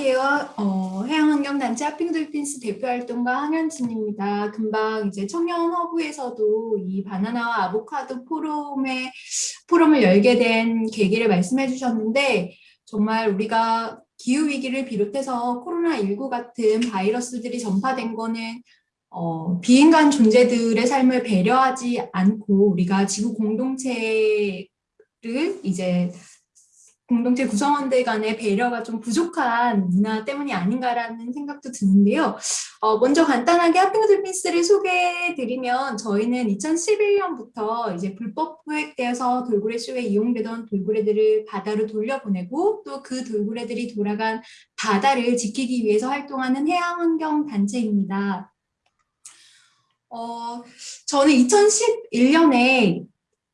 안녕하세요. 어, 해양환경단체 하핑돌핀스 대표활동가 황현진입니다. 금방 이제 청년허브에서도 이 바나나와 아보카도 포럼에, 포럼을 열게 된 계기를 말씀해 주셨는데 정말 우리가 기후위기를 비롯해서 코로나19 같은 바이러스들이 전파된 거는 어, 비인간 존재들의 삶을 배려하지 않고 우리가 지구 공동체를 이제 공동체 구성원들 간의 배려가 좀 부족한 문화 때문이 아닌가라는 생각도 드는데요. 어, 먼저 간단하게 하핑들피스를 소개해드리면 저희는 2011년부터 이제 불법 포획되어서 돌고래 쇼에 이용되던 돌고래들을 바다로 돌려보내고 또 그 돌고래들이 돌아간 바다를 지키기 위해서 활동하는 해양환경단체입니다. 어, 저는 2011년에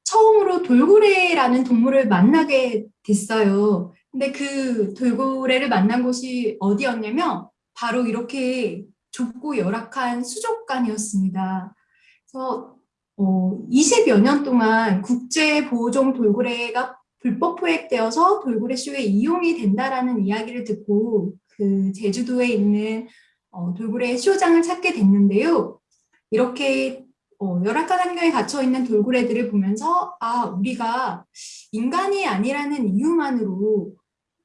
처음으로 돌고래라는 동물을 만나게 됐어요. 근데 그 돌고래를 만난 곳이 어디였냐면 바로 이렇게 좁고 열악한 수족관이었습니다. 그래서 어, 20여 년 동안 국제보호종 돌고래가 불법 포획되어서 돌고래 쇼에 이용이 된다라는 이야기를 듣고 그 제주도에 있는 어, 돌고래 쇼장을 찾게 됐는데요. 이렇게 어, 열악한 환경에 갇혀 있는 돌고래들을 보면서 아 우리가 인간이 아니라는 이유만으로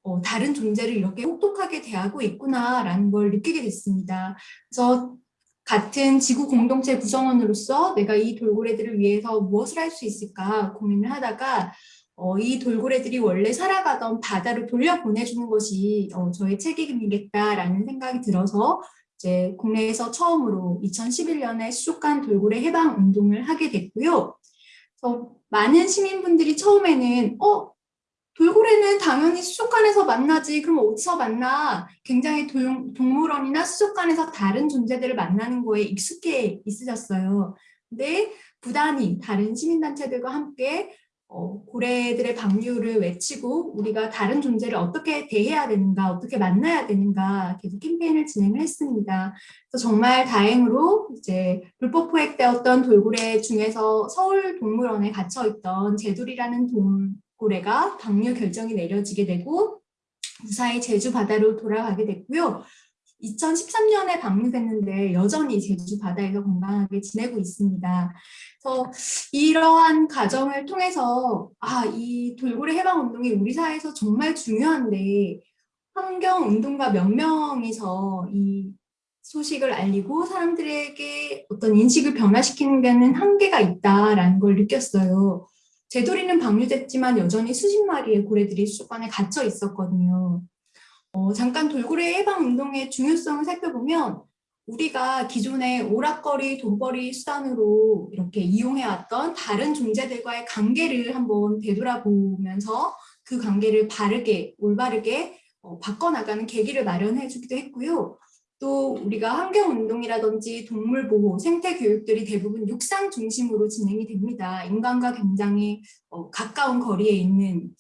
어, 다른 존재를 이렇게 혹독하게 대하고 있구나라는 걸 느끼게 됐습니다. 그래서 같은 지구 공동체 구성원으로서 내가 이 돌고래들을 위해서 무엇을 할 수 있을까 고민을 하다가 어, 이 돌고래들이 원래 살아가던 바다로 돌려보내주는 것이 어, 저의 책임이겠다라는 생각이 들어서 이제 국내에서 처음으로 2011년에 수족관 돌고래 해방 운동을 하게 됐고요. 그래서 많은 시민분들이 처음에는 어 돌고래는 당연히 수족관에서 만나지 그럼 어디서 만나 굉장히 동, 동물원이나 수족관에서 다른 존재들을 만나는 거에 익숙해 있으셨어요. 근데 부단히 다른 시민단체들과 함께 어, 고래들의 방류를 외치고 우리가 다른 존재를 어떻게 대해야 되는가, 어떻게 만나야 되는가 계속 캠페인을 진행을 했습니다. 그래서 정말 다행으로 이제 불법 포획되었던 돌고래 중에서 서울 동물원에 갇혀 있던 제돌이라는 돌고래가 방류 결정이 내려지게 되고 무사히 제주 바다로 돌아가게 됐고요. 2013년에 방류됐는데 여전히 제주 바다에서 건강하게 지내고 있습니다. 그래서 이러한 과정을 통해서 아, 이 돌고래 해방 운동이 우리 사회에서 정말 중요한데 환경 운동가 몇 명이서 이 소식을 알리고 사람들에게 어떤 인식을 변화시키는 데는 한계가 있다라는 걸 느꼈어요. 제돌이는 방류됐지만 여전히 수십 마리의 고래들이 수족관에 갇혀 있었거든요. 어, 잠깐 돌고래 해방 운동의 중요성을 살펴보면 우리가 기존의 오락거리, 돈벌이 수단으로 이렇게 이용해왔던 다른 존재들과의 관계를 한번 되돌아보면서 그 관계를 바르게, 올바르게 어, 바꿔나가는 계기를 마련해 주기도 했고요. 또 우리가 환경운동이라든지 동물보호, 생태교육들이 대부분 육상 중심으로 진행이 됩니다. 인간과 굉장히 어, 가까운 거리에 있는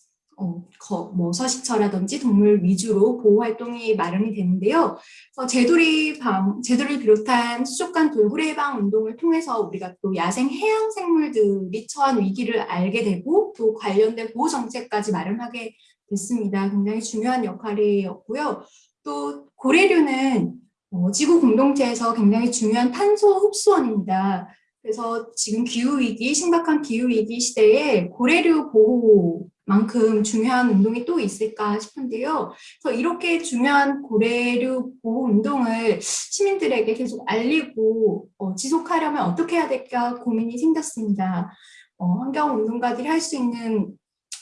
어, 거, 뭐 서식처라든지 동물 위주로 보호 활동이 마련이 되는데요. 그래서 제돌이 방, 제돌을 비롯한 수족관 돌고래 해방 운동을 통해서 우리가 또 야생 해양 생물들이 처한 위기를 알게 되고 또 관련된 보호 정책까지 마련하게 됐습니다. 굉장히 중요한 역할이었고요. 또 고래류는 어, 지구 공동체에서 굉장히 중요한 탄소 흡수원입니다. 그래서 지금 기후위기, 심각한 기후위기 시대에 고래류 보호 만큼 중요한 운동이 또 있을까 싶은데요. 그래서 이렇게 중요한 고래류 보호 운동을 시민들에게 계속 알리고 어, 지속하려면 어떻게 해야 될까 고민이 생겼습니다. 어, 환경운동가들이 할 수 있는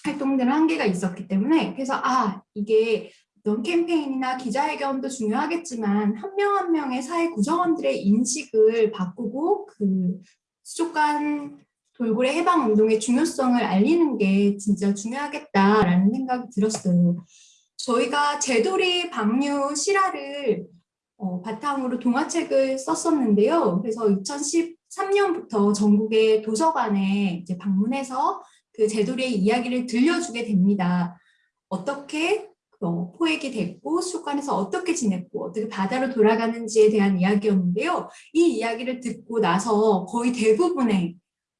활동들은 한계가 있었기 때문에 그래서 아 이게 어떤 캠페인이나 기자회견도 중요하겠지만 한 명한 한 명의 사회 구성원들의 인식을 바꾸고 그 수족관 돌고래 해방 운동의 중요성을 알리는 게 진짜 중요하겠다라는 생각이 들었어요. 저희가 제돌이 방류 실화를 어, 바탕으로 동화책을 썼었는데요. 그래서 2013년부터 전국의 도서관에 이제 방문해서 그 제돌이의 이야기를 들려주게 됩니다. 어떻게 어, 포획이 됐고 수족관에서 어떻게 지냈고 어떻게 바다로 돌아가는지에 대한 이야기였는데요. 이 이야기를 듣고 나서 거의 대부분의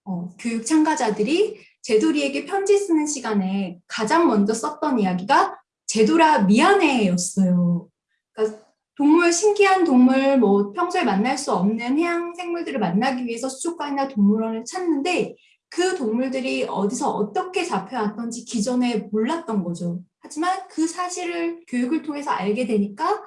어, 교육 참가자들이 제돌이에게 편지 쓰는 시간에 가장 먼저 썼던 이야기가 제돌아 미안해 였어요. 그러니까 동물, 신기한 동물, 뭐 평소에 만날 수 없는 해양 생물들을 만나기 위해서 수족관이나 동물원을 찾는데 그 동물들이 어디서 어떻게 잡혀왔던지 기존에 몰랐던 거죠. 하지만 그 사실을 교육을 통해서 알게 되니까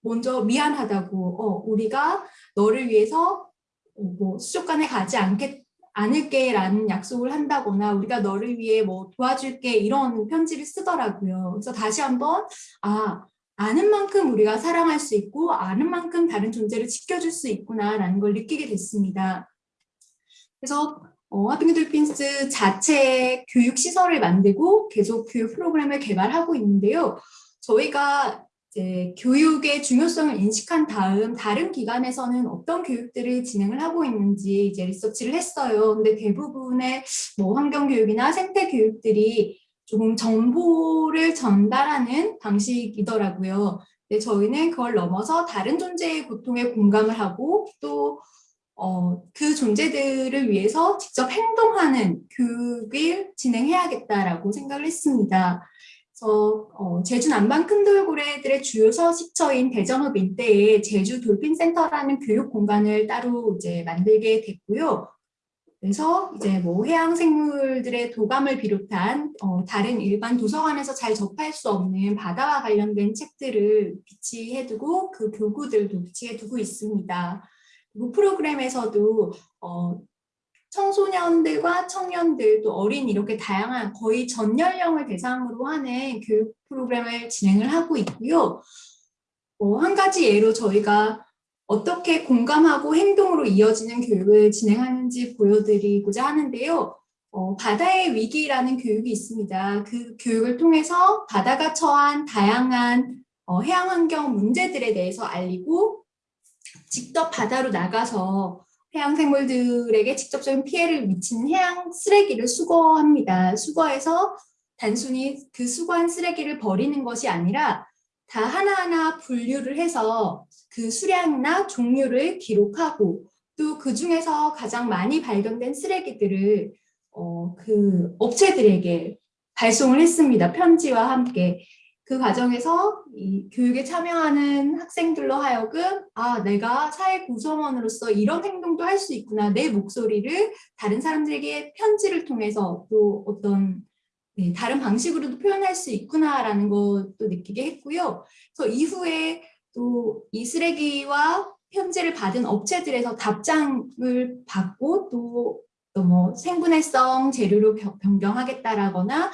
먼저 미안하다고 어, 우리가 너를 위해서 어, 뭐 수족관에 가지 않겠, 않을게 라는 약속을 한다거나 우리가 너를 위해 뭐 도와줄게 이런 편지를 쓰더라고요. 그래서 다시 한번 아 아는 만큼 우리가 사랑할 수 있고 아는 만큼 다른 존재를 지켜줄 수 있구나 라는 걸 느끼게 됐습니다. 그래서 어, 하빙 돌핀스 자체 교육 시설을 만들고 계속 교육 프로그램을 개발하고 있는데요. 저희가 이제 교육의 중요성을 인식한 다음 다른 기관에서는 어떤 교육들을 진행을 하고 있는지 이제 리서치를 했어요. 근데 대부분의 뭐 환경교육이나 생태교육들이 조금 정보를 전달하는 방식이더라고요. 근데 저희는 그걸 넘어서 다른 존재의 고통에 공감을 하고 또 어, 그 존재들을 위해서 직접 행동하는 교육을 진행해야겠다라고 생각을 했습니다. 그래서 어, 제주 남방 큰 돌고래들의 주요 서식처인 대전읍 일대에 제주 돌핀센터라는 교육 공간을 따로 이제 만들게 됐고요. 그래서 이제 뭐 해양 생물들의 도감을 비롯한 어, 다른 일반 도서관에서 잘 접할 수 없는 바다와 관련된 책들을 비치해두고 그 교구들도 비치해두고 있습니다. 그리고 프로그램에서도 어, 청소년들과 청년들 또 어린 이렇게 다양한 거의 전 연령을 대상으로 하는 교육 프로그램을 진행을 하고 있고요. 어, 한 가지 예로 저희가 어떻게 공감하고 행동으로 이어지는 교육을 진행하는지 보여드리고자 하는데요. 어, 바다의 위기라는 교육이 있습니다. 그 교육을 통해서 바다가 처한 다양한 어, 해양 환경 문제들에 대해서 알리고 직접 바다로 나가서 해양 생물들에게 직접적인 피해를 미치는 해양 쓰레기를 수거합니다. 수거해서 단순히 그 수거한 쓰레기를 버리는 것이 아니라 다 하나하나 분류를 해서 그 수량이나 종류를 기록하고 또 그 중에서 가장 많이 발견된 쓰레기들을 어, 그 업체들에게 발송을 했습니다. 편지와 함께. 그 과정에서 이 교육에 참여하는 학생들로 하여금 아 내가 사회 구성원으로서 이런 행동도 할 수 있구나 내 목소리를 다른 사람들에게 편지를 통해서 또 어떤 네, 다른 방식으로도 표현할 수 있구나라는 것도 느끼게 했고요. 그래서 이후에 또 이 쓰레기와 편지를 받은 업체들에서 답장을 받고 또뭐 생분해성 재료로 변경하겠다라거나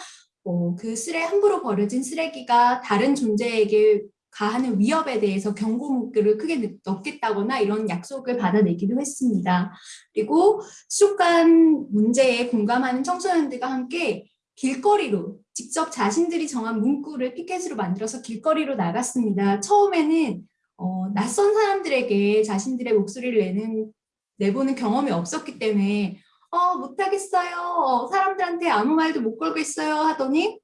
어, 그 쓰레 함부로 버려진 쓰레기가 다른 존재에게 가하는 위협에 대해서 경고 문구를 크게 넣겠다거나 이런 약속을 받아내기도 했습니다. 그리고 수족관 문제에 공감하는 청소년들과 함께 길거리로 직접 자신들이 정한 문구를 피켓으로 만들어서 길거리로 나갔습니다. 처음에는 어, 낯선 사람들에게 자신들의 목소리를 내는 내보는 경험이 없었기 때문에 어, 못하겠어요. 사람들한테 아무 말도 못 걸겠어요 하더니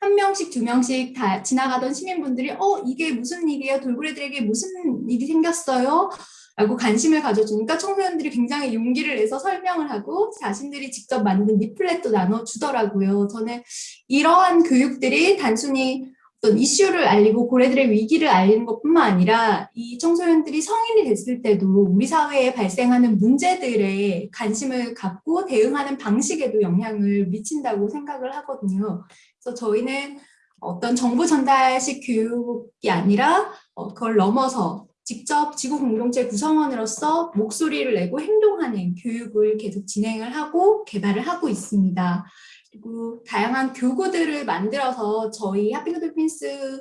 한 명씩 두 명씩 다 지나가던 시민분들이 어 이게 무슨 일이에요? 돌고래들에게 무슨 일이 생겼어요? 라고 관심을 가져주니까 청소년들이 굉장히 용기를 내서 설명을 하고 자신들이 직접 만든 리플렛도 나눠주더라고요. 저는 이러한 교육들이 단순히 어떤 이슈를 알리고 고래들의 위기를 알리는 것뿐만 아니라 이 청소년들이 성인이 됐을 때도 우리 사회에 발생하는 문제들에 관심을 갖고 대응하는 방식에도 영향을 미친다고 생각을 하거든요. 그래서 저희는 어떤 정보 전달식 교육이 아니라 어, 그걸 넘어서 직접 지구 공동체 구성원으로서 목소리를 내고 행동하는 교육을 계속 진행을 하고 개발을 하고 있습니다. 그리고 다양한 교구들을 만들어서 저희 하핑글돌핀스가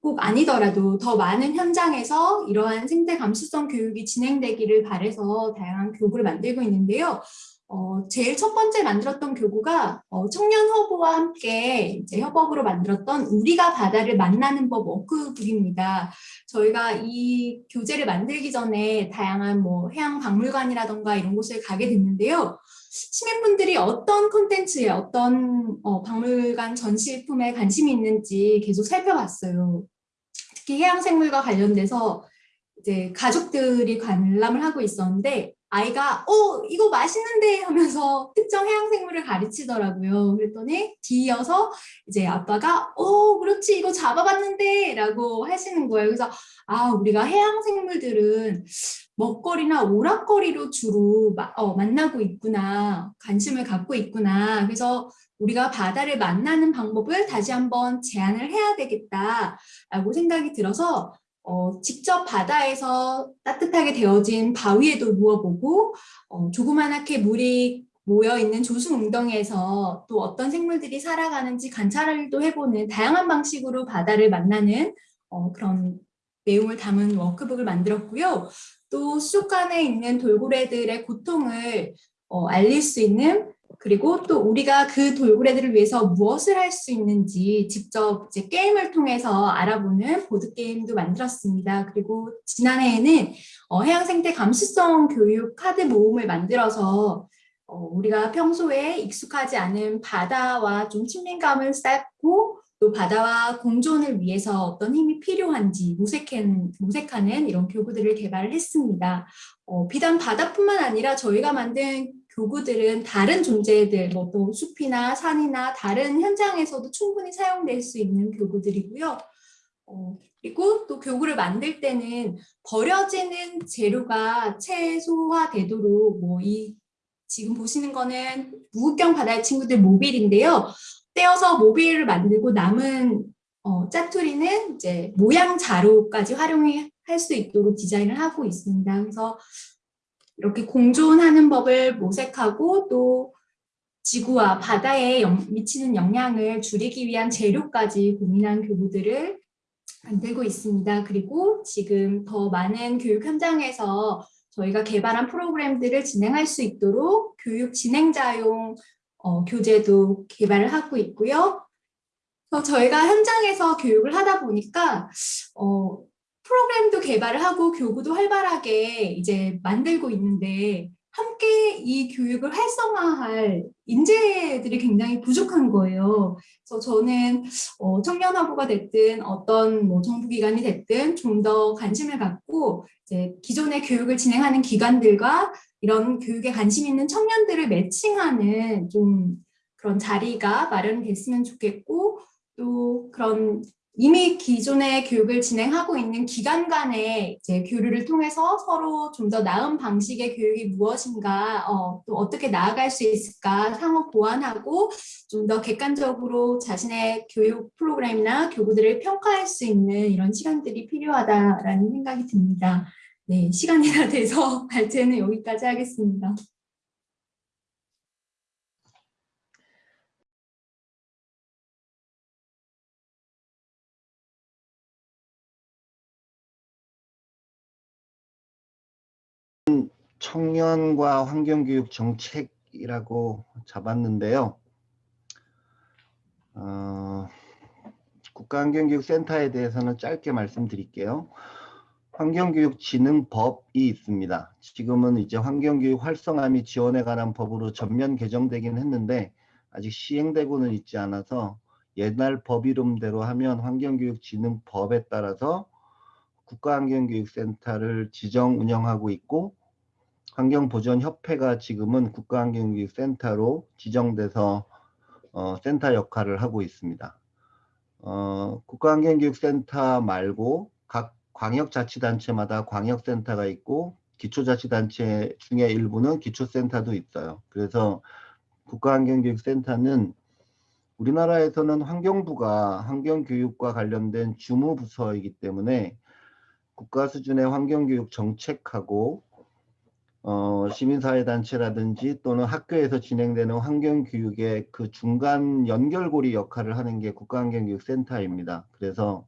꼭 아니더라도 더 많은 현장에서 이러한 생태 감수성 교육이 진행되기를 바래서 다양한 교구를 만들고 있는데요. 어, 제일 첫 번째 만들었던 교구가 어, 청년 허브와 함께 이제 협업으로 만들었던 우리가 바다를 만나는 법 워크북입니다. 저희가 이 교재를 만들기 전에 다양한 뭐 해양 박물관이라던가 이런 곳을 가게 됐는데요. 시민분들이 어떤 콘텐츠에 어떤 어, 박물관 전시품에 관심이 있는지 계속 살펴봤어요. 특히 해양생물과 관련돼서 이제 가족들이 관람을 하고 있었는데 아이가 어 이거 맛있는데 하면서 특정 해양 생물을 가르치더라고요. 그랬더니 뒤이어서 이제 아빠가 어 그렇지 이거 잡아봤는데 라고 하시는 거예요. 그래서 아 우리가 해양 생물들은 먹거리나 오락거리로 주로 마, 어, 만나고 있구나 관심을 갖고 있구나. 그래서 우리가 바다를 만나는 방법을 다시 한번 제안을 해야 되겠다라고 생각이 들어서 어, 직접 바다에서 따뜻하게 데워진 바위에도 누워보고 어, 조그만하게 물이 모여있는 조수 웅덩이에서 또 어떤 생물들이 살아가는지 관찰도 해보는 다양한 방식으로 바다를 만나는 어, 그런 내용을 담은 워크북을 만들었고요. 또 수족관에 있는 돌고래들의 고통을 어, 알릴 수 있는 그리고 또 우리가 그 돌고래들을 위해서 무엇을 할 수 있는지 직접 이제 게임을 통해서 알아보는 보드게임도 만들었습니다. 그리고 지난해에는 어, 해양생태 감수성 교육 카드 모음을 만들어서 어, 우리가 평소에 익숙하지 않은 바다와 좀 친밀감을 쌓고 또 바다와 공존을 위해서 어떤 힘이 필요한지 모색하는, 모색하는 이런 교구들을 개발을 했습니다. 어, 비단 바다뿐만 아니라 저희가 만든 교구들은 다른 존재들, 뭐 또 숲이나 산이나 다른 현장에서도 충분히 사용될 수 있는 교구들이고요. 어, 그리고 또 교구를 만들 때는 버려지는 재료가 최소화되도록 뭐 이 지금 보시는 거는 무국경 바다의 친구들 모빌인데요. 떼어서 모빌을 만들고 남은 어, 짜투리는 이제 모양 자루까지 활용할 수 있도록 디자인을 하고 있습니다. 그래서 이렇게 공존하는 법을 모색하고 또 지구와 바다에 영, 미치는 영향을 줄이기 위한 재료까지 고민한 교구들을 만들고 있습니다. 그리고 지금 더 많은 교육 현장에서 저희가 개발한 프로그램들을 진행할 수 있도록 교육 진행자용 어, 교재도 개발을 하고 있고요. 저희가 현장에서 교육을 하다 보니까 어, 프로그램도 개발을 하고 교구도 활발하게 이제 만들고 있는데 함께 이 교육을 활성화할 인재들이 굉장히 부족한 거예요. 그래서 저는 어, 청년화부가 됐든 어떤 뭐 정부기관이 됐든 좀 더 관심을 갖고 이제 기존의 교육을 진행하는 기관들과 이런 교육에 관심 있는 청년들을 매칭하는 좀 그런 자리가 마련됐으면 좋겠고 또 그런 이미 기존의 교육을 진행하고 있는 기관 간의 이제 교류를 통해서 서로 좀 더 나은 방식의 교육이 무엇인가, 어, 또 어떻게 나아갈 수 있을까 상호 보완하고 좀 더 객관적으로 자신의 교육 프로그램이나 교구들을 평가할 수 있는 이런 시간들이 필요하다라는 생각이 듭니다. 네, 시간이 다 돼서 발제는 여기까지 하겠습니다. 청년과 환경교육 정책이라고 잡았는데요. 어, 국가환경교육센터에 대해서는 짧게 말씀드릴게요. 환경교육진흥법이 있습니다. 지금은 이제 환경교육 활성화 및 지원에 관한 법으로 전면 개정되긴 했는데 아직 시행되고는 있지 않아서 옛날 법 이름대로 하면 환경교육진흥법에 따라서 국가환경교육센터를 지정 운영하고 있고 환경보전협회가 지금은 국가환경교육센터로 지정돼서 어, 센터 역할을 하고 있습니다. 어, 국가환경교육센터 말고 각 광역자치단체마다 광역센터가 있고 기초자치단체 중에 일부는 기초센터도 있어요. 그래서 국가환경교육센터는 우리나라에서는 환경부가 환경교육과 관련된 주무부서이기 때문에 국가 수준의 환경교육 정책하고 어, 시민사회단체라든지 또는 학교에서 진행되는 환경교육의 그 중간 연결고리 역할을 하는 게 국가환경교육센터입니다. 그래서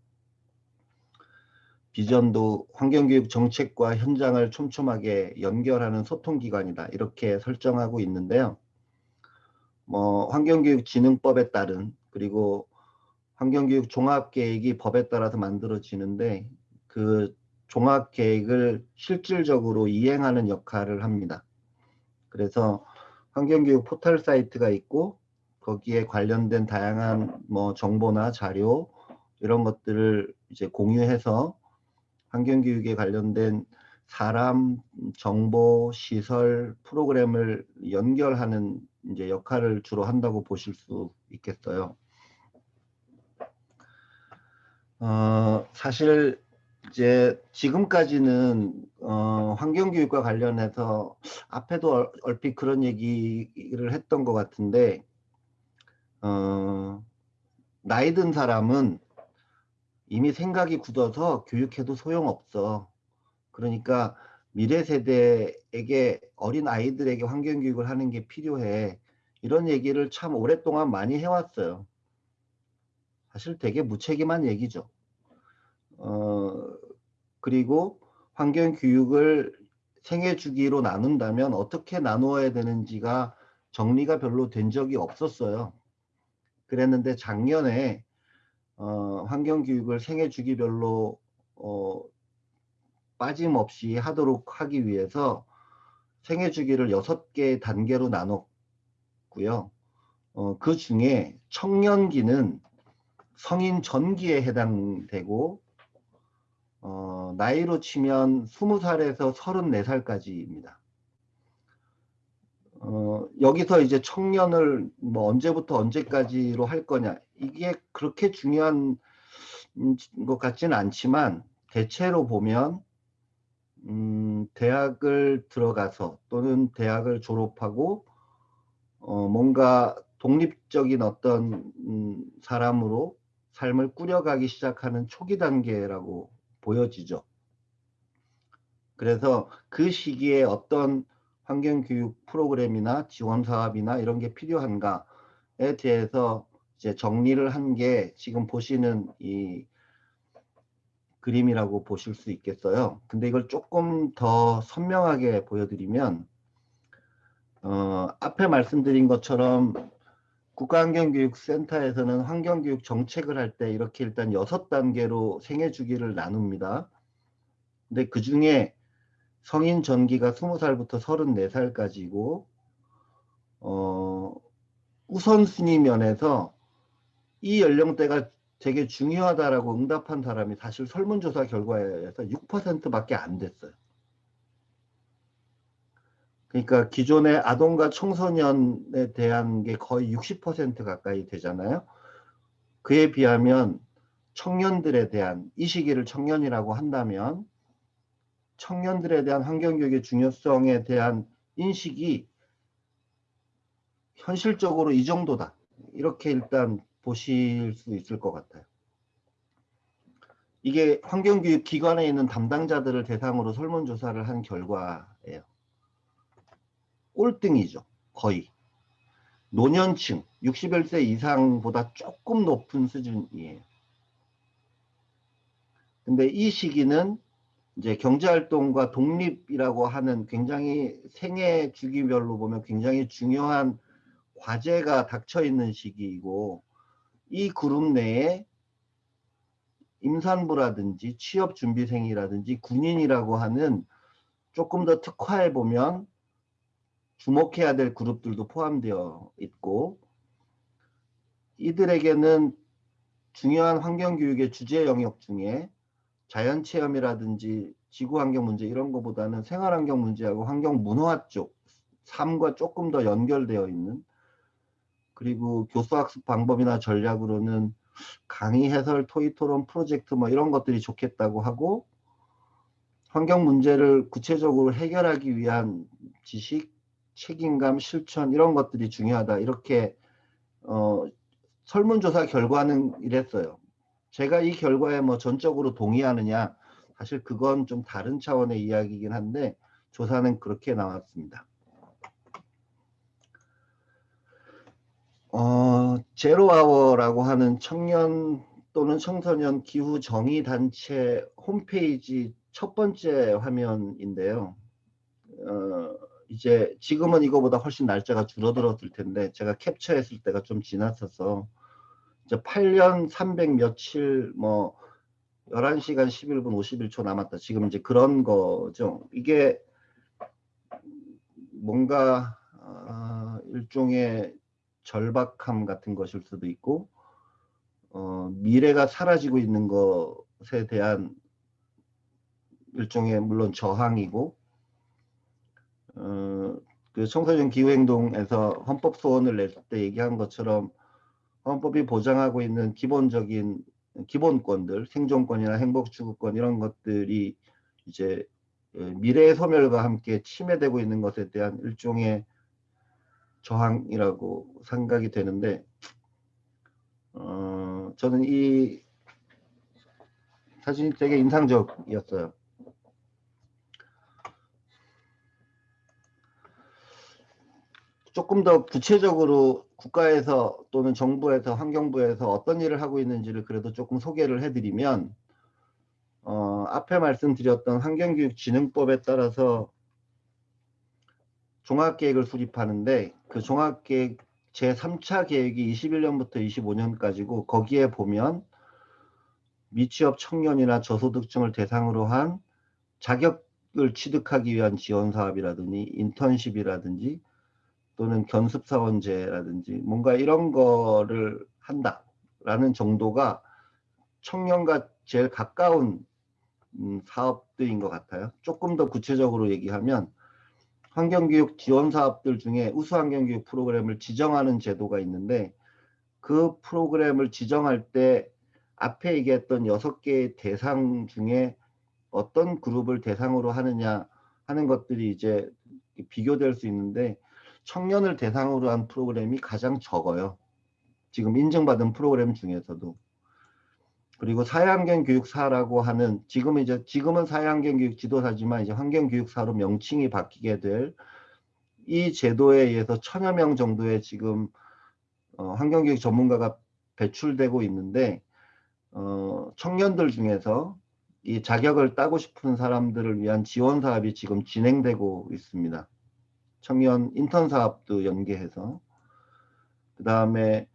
비전도 환경교육 정책과 현장을 촘촘하게 연결하는 소통기관이다. 이렇게 설정하고 있는데요. 뭐 환경교육진흥법에 따른 그리고 환경교육 종합계획이 법에 따라서 만들어지는데 그 종합 계획을 실질적으로 이행하는 역할을 합니다. 그래서 환경교육 포털 사이트가 있고 거기에 관련된 다양한 뭐 정보나 자료 이런 것들을 이제 공유해서 환경교육에 관련된 사람, 정보, 시설, 프로그램을 연결하는 이제 역할을 주로 한다고 보실 수 있겠어요. 어, 사실 이제 지금까지는 어, 환경교육과 관련해서 앞에도 얼- 얼핏 그런 얘기를 했던 것 같은데 어, 나이 든 사람은 이미 생각이 굳어서 교육해도 소용없어. 그러니까 미래 세대에게 어린 아이들에게 환경 교육을 하는 게 필요해. 이런 얘기를 참 오랫동안 많이 해왔어요. 사실 되게 무책임한 얘기죠. 어, 그리고 환경 교육을 생애 주기로 나눈다면 어떻게 나누어야 되는지가 정리가 별로 된 적이 없었어요. 그랬는데 작년에 어, 환경 교육을 생애 주기별로 어, 빠짐없이 하도록 하기 위해서 생애 주기를 여섯 개 단계로 나눴고요. 어, 그 중에 청년기는 성인 전기에 해당되고 어, 나이로 치면 20살에서 34살까지입니다. 어, 여기서 이제 청년을 뭐 언제부터 언제까지로 할 거냐 이게 그렇게 중요한 음, 것 같지는 않지만 대체로 보면 음, 대학을 들어가서 또는 대학을 졸업하고 어, 뭔가 독립적인 어떤 음, 사람으로 삶을 꾸려가기 시작하는 초기 단계라고 보여지죠. 그래서 그 시기에 어떤 환경교육 프로그램이나 지원 사업이나 이런 게 필요한가에 대해서 이제 정리를 한 게 지금 보시는 이 그림이라고 보실 수 있겠어요. 근데 이걸 조금 더 선명하게 보여드리면 어, 앞에 말씀드린 것처럼 국가환경교육센터에서는 환경교육 정책을 할 때 이렇게 일단 여섯 단계로 생애 주기를 나눕니다. 근데 그 중에 성인 전기가 20살부터 34살까지고 어, 우선순위 면에서 이 연령대가 되게 중요하다라고 응답한 사람이 사실 설문조사 결과에 의해서 6%밖에 안 됐어요. 그러니까 기존의 아동과 청소년에 대한 게 거의 60% 가까이 되잖아요. 그에 비하면 청년들에 대한 이 시기를 청년이라고 한다면 청년들에 대한 환경교육의 중요성에 대한 인식이 현실적으로 이 정도다. 이렇게 일단 보실 수 있을 것 같아요. 이게 환경교육 기관에 있는 담당자들을 대상으로 설문조사를 한 결과예요. 꼴등이죠. 거의. 노년층 61세 이상보다 조금 높은 수준이에요. 근데 이 시기는 이제 경제활동과 독립이라고 하는 굉장히 생애 주기별로 보면 굉장히 중요한 과제가 닥쳐 있는 시기이고 이 그룹 내에 임산부라든지 취업준비생이라든지 군인이라고 하는 조금 더 특화해 보면 주목해야 될 그룹들도 포함되어 있고 이들에게는 중요한 환경교육의 주제 영역 중에 자연체험이라든지 지구환경 문제 이런 것보다는 생활환경 문제하고 환경문화 쪽 삶과 조금 더 연결되어 있는 그리고 교수학습 방법이나 전략으로는 강의 해설, 토의 토론, 프로젝트 뭐 이런 것들이 좋겠다고 하고 환경 문제를 구체적으로 해결하기 위한 지식, 책임감, 실천 이런 것들이 중요하다. 이렇게 어, 설문조사 결과는 이랬어요. 제가 이 결과에 뭐 전적으로 동의하느냐 사실 그건 좀 다른 차원의 이야기이긴 한데 조사는 그렇게 나왔습니다. 어, 제로아워라고 하는 청년 또는 청소년 기후 정의 단체 홈페이지 첫 번째 화면인데요. 어, 이제 지금은 이거보다 훨씬 날짜가 줄어들었을 텐데 제가 캡처했을 때가 좀 지났어서 이제 8년 300 며칠 뭐 11시간 11분 51초 남았다. 지금 이제 그런 거죠. 이게 뭔가 어, 일종의 절박함 같은 것일 수도 있고 어, 미래가 사라지고 있는 것에 대한 일종의 물론 저항이고 어, 그 청소년 기후행동에서 헌법 소원을 낼 때 얘기한 것처럼 헌법이 보장하고 있는 기본적인 기본권들, 생존권이나 행복추구권 이런 것들이 이제 어, 미래의 소멸과 함께 침해되고 있는 것에 대한 일종의 저항이라고 생각이 되는데 어, 저는 이 사진이 되게 인상적이었어요. 조금 더 구체적으로 국가에서 또는 정부에서 환경부에서 어떤 일을 하고 있는지를 그래도 조금 소개를 해드리면 어, 앞에 말씀드렸던 환경교육진흥법에 따라서 종합계획을 수립하는데 그 종합계획 제3차 계획이 21년부터 25년까지고 거기에 보면 미취업 청년이나 저소득층을 대상으로 한 자격을 취득하기 위한 지원 사업이라든지 인턴십이라든지 또는 견습사원제라든지 뭔가 이런 거를 한다라는 정도가 청년과 제일 가까운 음, 사업들인 것 같아요. 조금 더 구체적으로 얘기하면 환경교육 지원 사업들 중에 우수 환경교육 프로그램을 지정하는 제도가 있는데 그 프로그램을 지정할 때 앞에 얘기했던 여섯 개의 대상 중에 어떤 그룹을 대상으로 하느냐 하는 것들이 이제 비교될 수 있는데 청년을 대상으로 한 프로그램이 가장 적어요. 지금 인증받은 프로그램 중에서도. 그리고 사회환경 교육사라고 하는 지금 이제 지금은 사회환경 교육 지도사지만 이제 환경 교육사로 명칭이 바뀌게 될 이 제도에 의해서 천여 명 정도의 지금 어, 환경교육 전문가가 배출되고 있는데 어, 청년들 중에서 이 자격을 따고 싶은 사람들을 위한 지원 사업이 지금 진행되고 있습니다. 청년 인턴 사업도 연계해서 그 다음에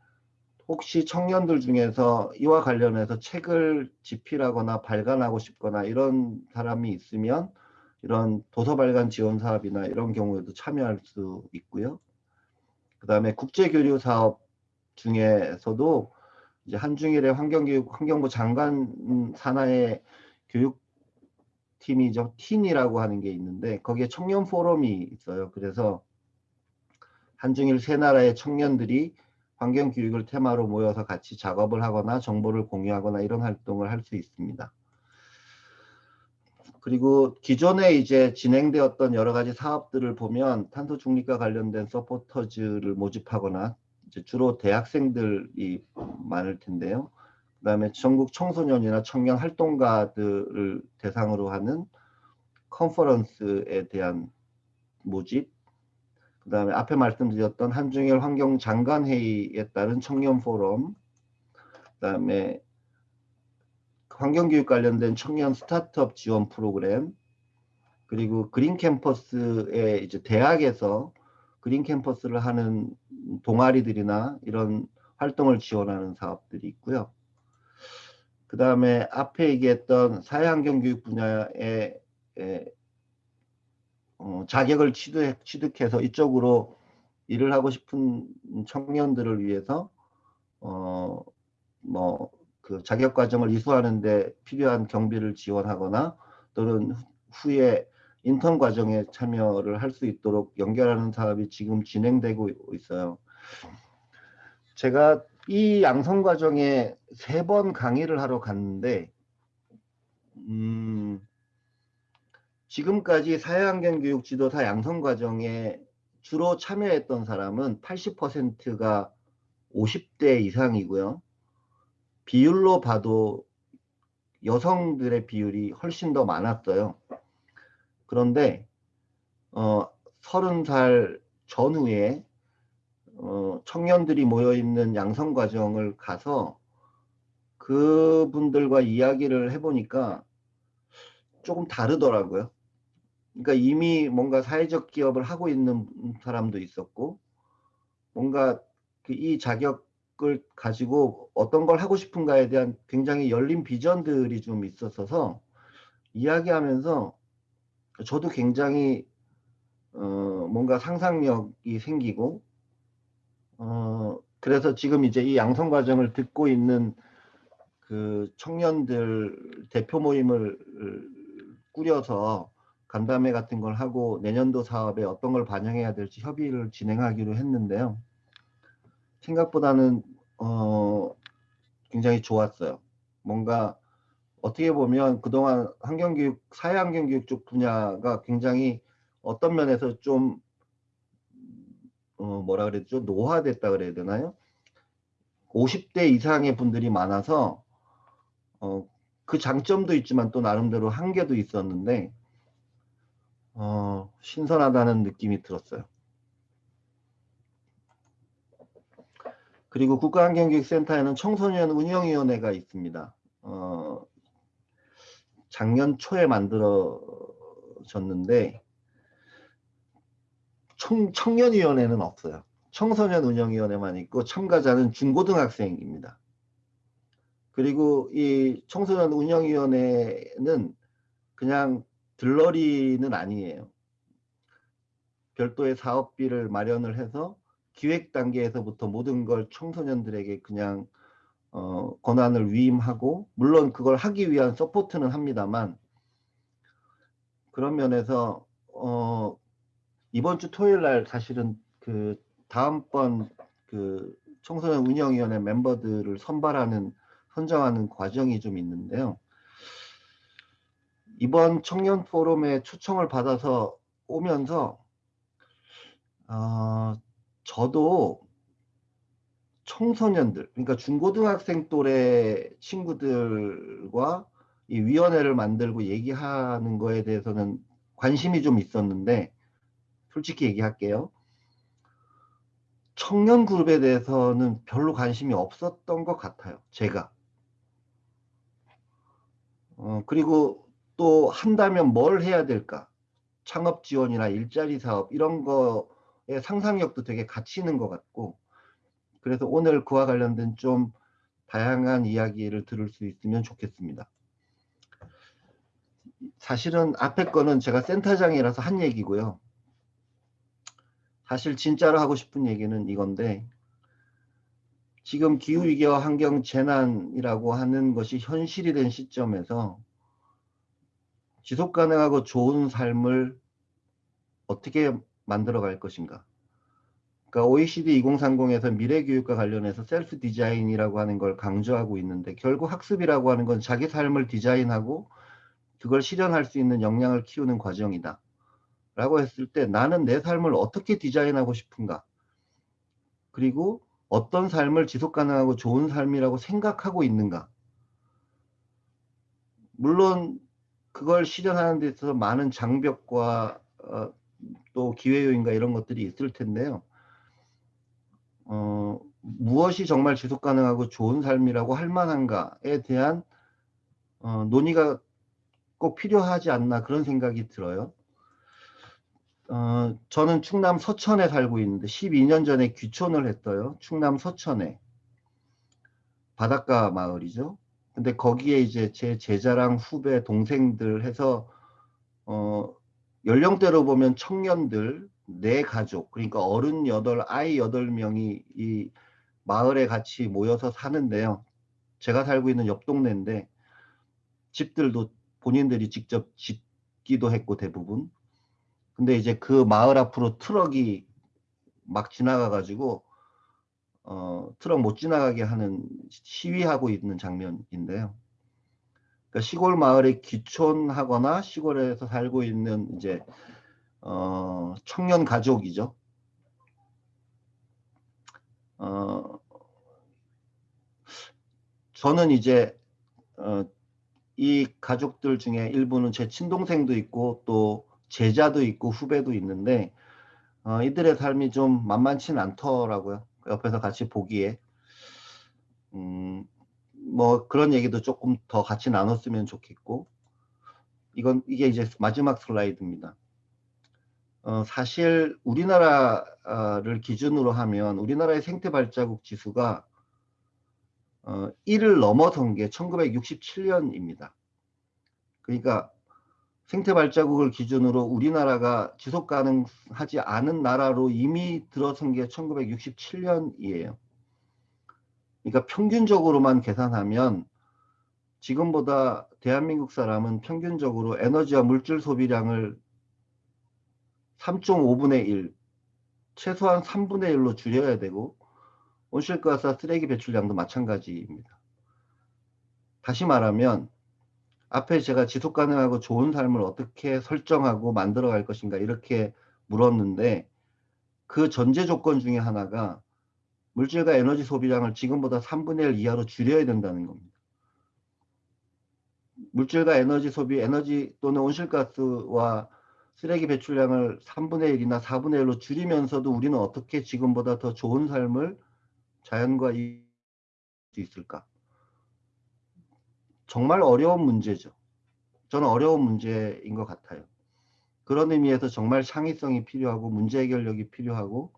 혹시 청년들 중에서 이와 관련해서 책을 집필하거나 발간하고 싶거나 이런 사람이 있으면 이런 도서 발간 지원 사업이나 이런 경우에도 참여할 수 있고요. 그 다음에 국제교류 사업 중에서도 이제 한중일의 환경교육 환경부 장관 산하의 교육팀이죠. 틴이라고 하는 게 있는데 거기에 청년 포럼이 있어요. 그래서 한중일 세 나라의 청년들이 환경 교육을 테마로 모여서 같이 작업을 하거나 정보를 공유하거나 이런 활동을 할 수 있습니다. 그리고 기존에 이제 진행되었던 여러 가지 사업들을 보면 탄소 중립과 관련된 서포터즈를 모집하거나 이제 주로 대학생들이 많을 텐데요. 그 다음에 전국 청소년이나 청년 활동가들을 대상으로 하는 컨퍼런스에 대한 모집, 그 다음에 앞에 말씀드렸던 한중일 환경장관회의에 따른 청년 포럼, 그 다음에 환경교육 관련된 청년 스타트업 지원 프로그램, 그리고 그린 캠퍼스에 이제 대학에서 그린 캠퍼스를 하는 동아리들이나 이런 활동을 지원하는 사업들이 있고요. 그 다음에 앞에 얘기했던 사회환경교육 분야에 에, 어, 자격을 취득, 취득해서 이쪽으로 일을 하고 싶은 청년들을 위해서 어, 뭐 그 자격 과정을 이수하는 데 필요한 경비를 지원하거나 또는 후에 인턴 과정에 참여를 할 수 있도록 연결하는 사업이 지금 진행되고 있어요. 제가 이 양성 과정에 세 번 강의를 하러 갔는데 음, 지금까지 사회환경교육 지도사 양성 과정에 주로 참여했던 사람은 80%가 50대 이상이고요. 비율로 봐도 여성들의 비율이 훨씬 더 많았어요. 그런데 어, 30살 전후에 어, 청년들이 모여 있는 양성 과정을 가서 그분들과 이야기를 해보니까 조금 다르더라고요. 그러니까 이미 뭔가 사회적 기업을 하고 있는 사람도 있었고 뭔가 그이 자격을 가지고 어떤 걸 하고 싶은가에 대한 굉장히 열린 비전들이 좀 있었어서 이야기하면서 저도 굉장히 어, 뭔가 상상력이 생기고 어, 그래서 지금 이제 이 양성 과정을 듣고 있는 그 청년들 대표 모임을 꾸려서 간담회 같은 걸 하고 내년도 사업에 어떤 걸 반영해야 될지 협의를 진행하기로 했는데요. 생각보다는 어, 굉장히 좋았어요. 뭔가 어떻게 보면 그동안 환경교육, 사회환경교육 쪽 분야가 굉장히 어떤 면에서 좀 어, 뭐라 그랬죠? 노화됐다 그래야 되나요? 50대 이상의 분들이 많아서 어, 그 장점도 있지만 또 나름대로 한계도 있었는데 어, 신선하다는 느낌이 들었어요. 그리고 국가환경교육센터에는 청소년 운영위원회가 있습니다. 어, 작년 초에 만들어졌는데 청, 청년위원회는 없어요. 청소년 운영위원회만 있고 참가자는 중고등학생입니다. 그리고 이 청소년 운영위원회는 그냥 들러리는 아니에요. 별도의 사업비를 마련을 해서 기획 단계에서부터 모든 걸 청소년들에게 그냥 어, 권한을 위임하고 물론 그걸 하기 위한 서포트는 합니다만 그런 면에서 어, 이번 주 토요일 날 사실은 그 다음번 그 청소년 운영위원회 멤버들을 선발하는 선정하는 과정이 좀 있는데요. 이번 청년 포럼에 초청을 받아서 오면서 어, 저도 청소년들, 그러니까 중고등학생 또래 친구들과 이 위원회를 만들고 얘기하는 거에 대해서는 관심이 좀 있었는데 솔직히 얘기할게요. 청년 그룹에 대해서는 별로 관심이 없었던 것 같아요. 제가. 어, 그리고 또 한다면 뭘 해야 될까? 창업 지원이나 일자리 사업 이런 거에 상상력도 되게 갇히는 것 같고 그래서 오늘 그와 관련된 좀 다양한 이야기를 들을 수 있으면 좋겠습니다. 사실은 앞에 거는 제가 센터장이라서 한 얘기고요. 사실 진짜로 하고 싶은 얘기는 이건데 지금 기후위기와 환경재난이라고 하는 것이 현실이 된 시점에서 지속 가능하고 좋은 삶을 어떻게 만들어 갈 것인가 그러니까 OECD 2030에서 미래 교육과 관련해서 셀프 디자인이라고 하는 걸 강조하고 있는데 결국 학습이라고 하는 건 자기 삶을 디자인하고 그걸 실현할 수 있는 역량을 키우는 과정이다. 라고 했을 때 나는 내 삶을 어떻게 디자인하고 싶은가? 그리고 어떤 삶을 지속 가능하고 좋은 삶이라고 생각하고 있는가? 물론 그걸 실현하는 데 있어서 많은 장벽과 어, 또 기회 요인과 이런 것들이 있을 텐데요. 어, 무엇이 정말 지속 가능하고 좋은 삶이라고 할 만한가에 대한 어, 논의가 꼭 필요하지 않나 그런 생각이 들어요. 어, 저는 충남 서천에 살고 있는데 12년 전에 귀촌을 했어요. 충남 서천에. 바닷가 마을이죠. 근데 거기에 이제 제 제자랑 후배 동생들 해서 어, 연령대로 보면 청년들 네 가족 그러니까 어른 여덟 아이 여덟 명이 이 마을에 같이 모여서 사는데요. 제가 살고 있는 옆 동네인데 집들도 본인들이 직접 짓기도 했고 대부분 근데 이제 그 마을 앞으로 트럭이 막 지나가 가지고 어, 트럭 못 지나가게 하는 시위하고 있는 장면인데요. 그러니까 시골 마을에 귀촌하거나 시골에서 살고 있는 이제 어, 청년 가족이죠. 어, 저는 이제 어, 이 가족들 중에 일부는 제 친동생도 있고 또 제자도 있고 후배도 있는데 어, 이들의 삶이 좀 만만치는 않더라고요. 옆에서 같이 보기에 음, 뭐 그런 얘기도 조금 더 같이 나눴으면 좋겠고 이건 이게 이제 마지막 슬라이드입니다. 어, 사실 우리나라를 기준으로 하면 우리나라의 생태 발자국 지수가 어, 1을 넘어선 게 1967년입니다. 그러니까 생태 발자국을 기준으로 우리나라가 지속 가능하지 않은 나라로 이미 들어선 게 1967년이에요. 그러니까 평균적으로만 계산하면 지금보다 대한민국 사람은 평균적으로 에너지와 물질 소비량을 3.5분의 1, 최소한 3분의 1로 줄여야 되고 온실가스 쓰레기 배출량도 마찬가지입니다. 다시 말하면 앞에 제가 지속 가능하고 좋은 삶을 어떻게 설정하고 만들어 갈 것인가 이렇게 물었는데 그 전제 조건 중에 하나가 물질과 에너지 소비량을 지금보다 3분의 1 이하로 줄여야 된다는 겁니다. 물질과 에너지 소비, 에너지 또는 온실가스와 쓰레기 배출량을 3분의 1이나 4분의 1로 줄이면서도 우리는 어떻게 지금보다 더 좋은 삶을 자연과 이수 있을까? 정말 어려운 문제죠. 저는 어려운 문제인 것 같아요. 그런 의미에서 정말 창의성이 필요하고 문제 해결력이 필요하고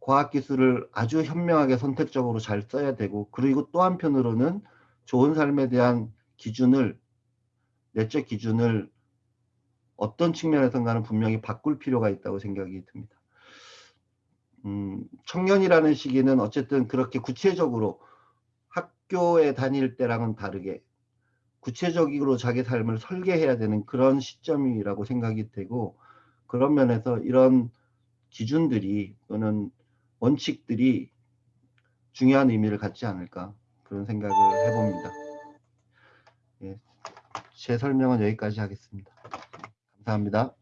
과학기술을 아주 현명하게 선택적으로 잘 써야 되고 그리고 또 한편으로는 좋은 삶에 대한 기준을 내적 기준을 어떤 측면에선가는 분명히 바꿀 필요가 있다고 생각이 듭니다. 음, 청년이라는 시기는 어쨌든 그렇게 구체적으로 학교에 다닐 때랑은 다르게 구체적으로 자기 삶을 설계해야 되는 그런 시점이라고 생각이 되고 그런 면에서 이런 기준들이 또는 원칙들이 중요한 의미를 갖지 않을까 그런 생각을 해봅니다. 예, 제 설명은 여기까지 하겠습니다. 감사합니다.